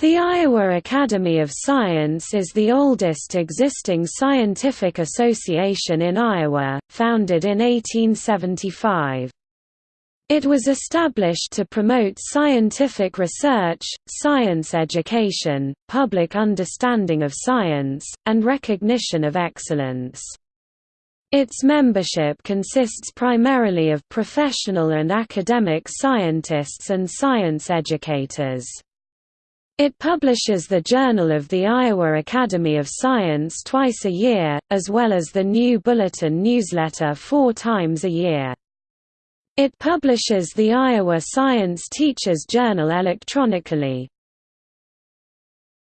The Iowa Academy of Science is the oldest existing scientific association in Iowa, founded in 1875. It was established to promote scientific research, science education, public understanding of science, and recognition of excellence. Its membership consists primarily of professional and academic scientists and science educators. It publishes the Journal of the Iowa Academy of Science twice a year, as well as the New Bulletin newsletter four times a year. It publishes the Iowa Science Teachers Journal electronically.